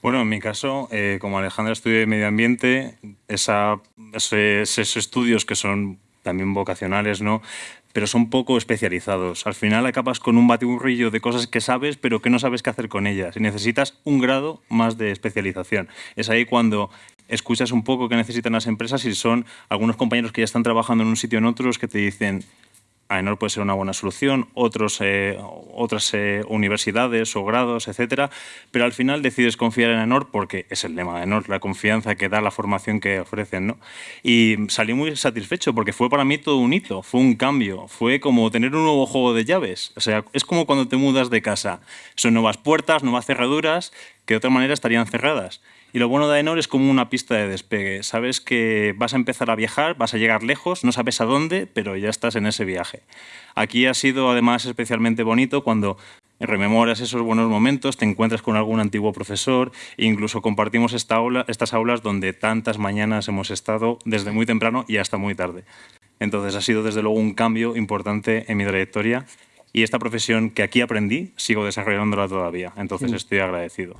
Bueno, en mi caso, eh, como Alejandra estudia medio ambiente, esos estudios que son también vocacionales, ¿no? pero son poco especializados. Al final acabas con un batiburrillo de cosas que sabes, pero que no sabes qué hacer con ellas. Y necesitas un grado más de especialización. Es ahí cuando escuchas un poco qué necesitan las empresas y son algunos compañeros que ya están trabajando en un sitio en otros que te dicen AENOR puede ser una buena solución, otros, eh, otras eh, universidades o grados, etcétera, pero al final decides confiar en AENOR porque es el lema de AENOR, la confianza que da la formación que ofrecen. ¿no? Y salí muy satisfecho porque fue para mí todo un hito, fue un cambio, fue como tener un nuevo juego de llaves. O sea, es como cuando te mudas de casa. Son nuevas puertas, nuevas cerraduras que de otra manera estarían cerradas. Y lo bueno de Aenor es como una pista de despegue. Sabes que vas a empezar a viajar, vas a llegar lejos, no sabes a dónde, pero ya estás en ese viaje. Aquí ha sido además especialmente bonito cuando rememoras esos buenos momentos, te encuentras con algún antiguo profesor e incluso compartimos esta aula, estas aulas donde tantas mañanas hemos estado desde muy temprano y hasta muy tarde. Entonces ha sido desde luego un cambio importante en mi trayectoria y esta profesión que aquí aprendí sigo desarrollándola todavía, entonces estoy agradecido.